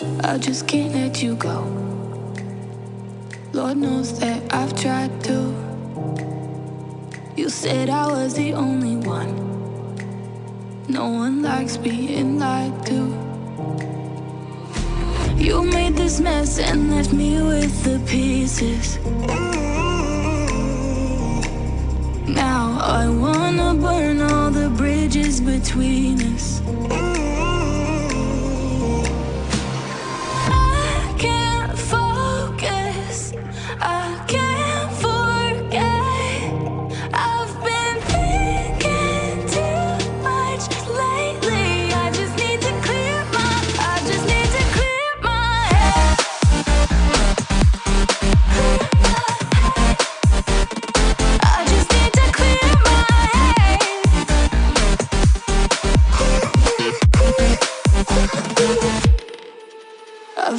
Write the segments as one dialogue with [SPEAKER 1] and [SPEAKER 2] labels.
[SPEAKER 1] I just can't let you go. Lord knows that I've tried to. You said I was the only one. No one likes being lied to. You made this mess and left me with the pieces. Now I wanna burn all the bridges between us.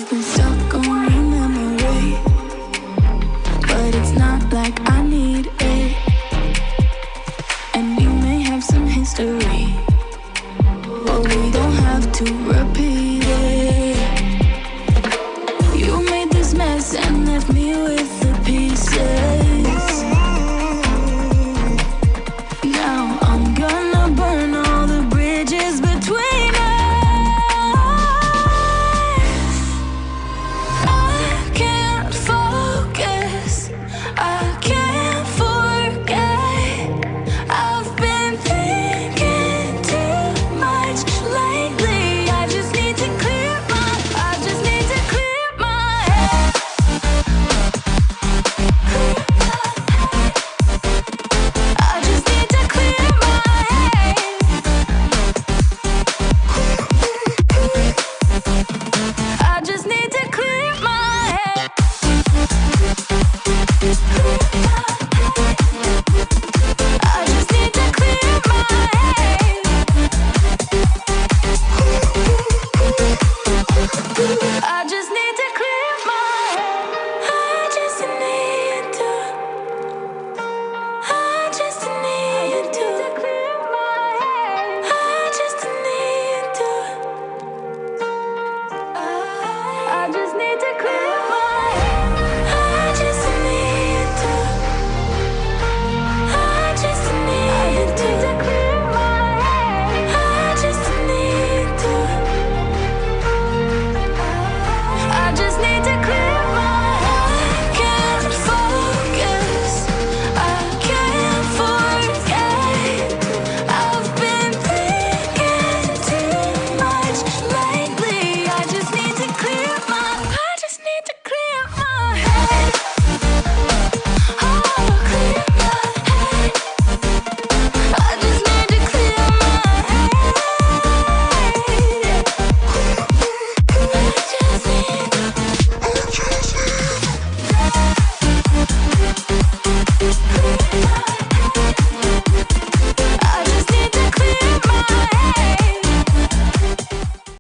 [SPEAKER 1] Stuck on But it's not like I need it. And we may have some history But we don't have to repeat it. You made this mess and left me with